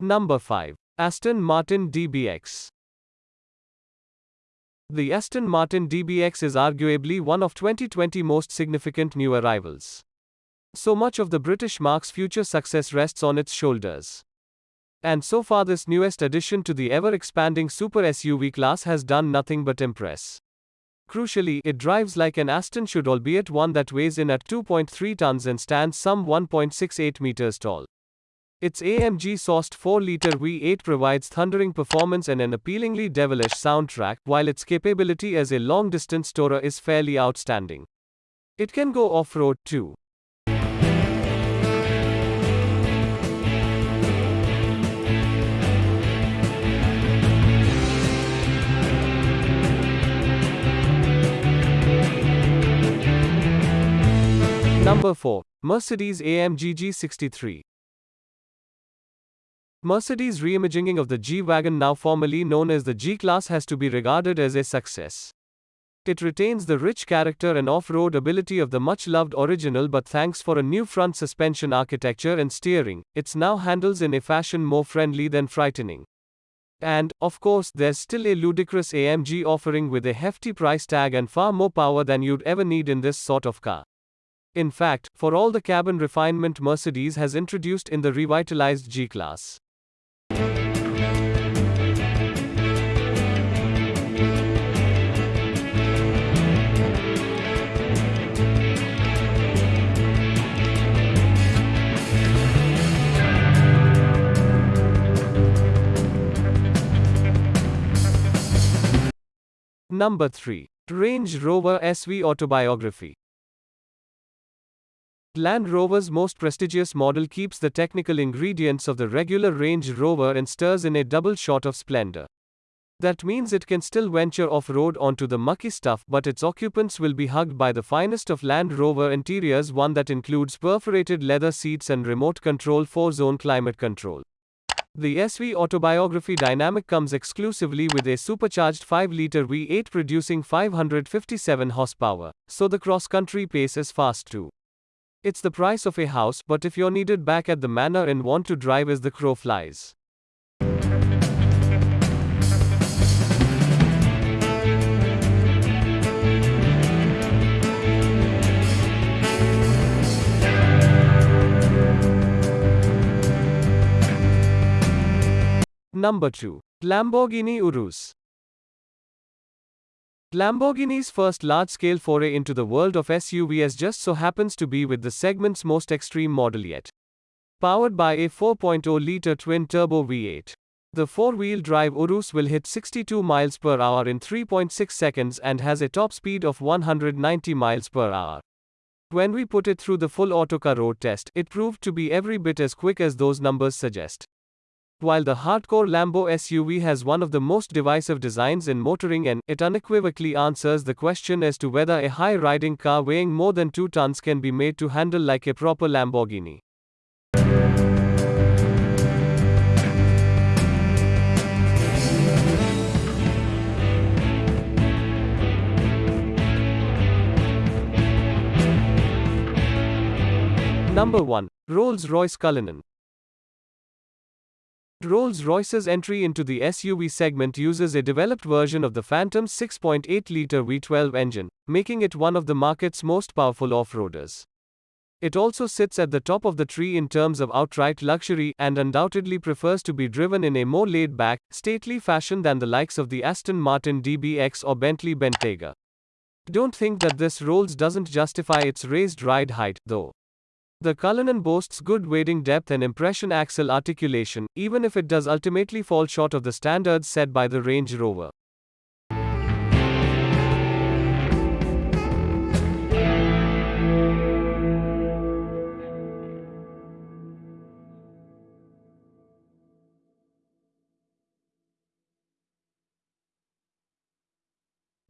Number 5. Aston Martin DBX. The Aston Martin DBX is arguably one of 2020 most significant new arrivals. So much of the British marque's future success rests on its shoulders. And so far, this newest addition to the ever expanding super SUV class has done nothing but impress. Crucially, it drives like an Aston should, albeit one that weighs in at 2.3 tons and stands some 1.68 meters tall. Its AMG sourced 4 liter V8 provides thundering performance and an appealingly devilish soundtrack, while its capability as a long distance tourer is fairly outstanding. It can go off road too. Number 4. Mercedes AMG G63. Mercedes' reimagining of the G-Wagon now formerly known as the G-Class has to be regarded as a success. It retains the rich character and off-road ability of the much-loved original but thanks for a new front suspension architecture and steering, it's now handles in a fashion more friendly than frightening. And, of course, there's still a ludicrous AMG offering with a hefty price tag and far more power than you'd ever need in this sort of car. In fact, for all the cabin refinement Mercedes has introduced in the revitalized G-Class. Number 3. Range Rover SV Autobiography. Land Rover's most prestigious model keeps the technical ingredients of the regular Range Rover and stirs in a double shot of splendor. That means it can still venture off road onto the mucky stuff, but its occupants will be hugged by the finest of Land Rover interiors, one that includes perforated leather seats and remote control 4 zone climate control. The SV Autobiography Dynamic comes exclusively with a supercharged 5 liter V8 producing 557 horsepower, so the cross country pace is fast too. It's the price of a house, but if you're needed back at the manor and want to drive as the crow flies. Number 2. Lamborghini Urus. Lamborghini's first large-scale foray into the world of SUVs just so happens to be with the segment's most extreme model yet. Powered by a 4.0-liter twin-turbo V8. The four-wheel drive Urus will hit 62 miles per hour in 3.6 seconds and has a top speed of 190 miles per hour. When we put it through the full autocar road test, it proved to be every bit as quick as those numbers suggest. While the hardcore Lambo SUV has one of the most divisive designs in motoring and it unequivocally answers the question as to whether a high-riding car weighing more than 2 tons can be made to handle like a proper Lamborghini. Number 1. Rolls-Royce Cullinan. Rolls-Royce's entry into the SUV segment uses a developed version of the Phantom's 6.8-liter V12 engine, making it one of the market's most powerful off-roaders. It also sits at the top of the tree in terms of outright luxury and undoubtedly prefers to be driven in a more laid-back, stately fashion than the likes of the Aston Martin DBX or Bentley Bentayga. Don't think that this Rolls doesn't justify its raised ride height, though. The Cullinan boasts good wading depth and impression axle articulation, even if it does ultimately fall short of the standards set by the Range Rover.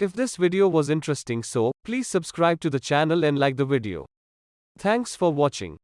If this video was interesting so, please subscribe to the channel and like the video. Thanks for watching.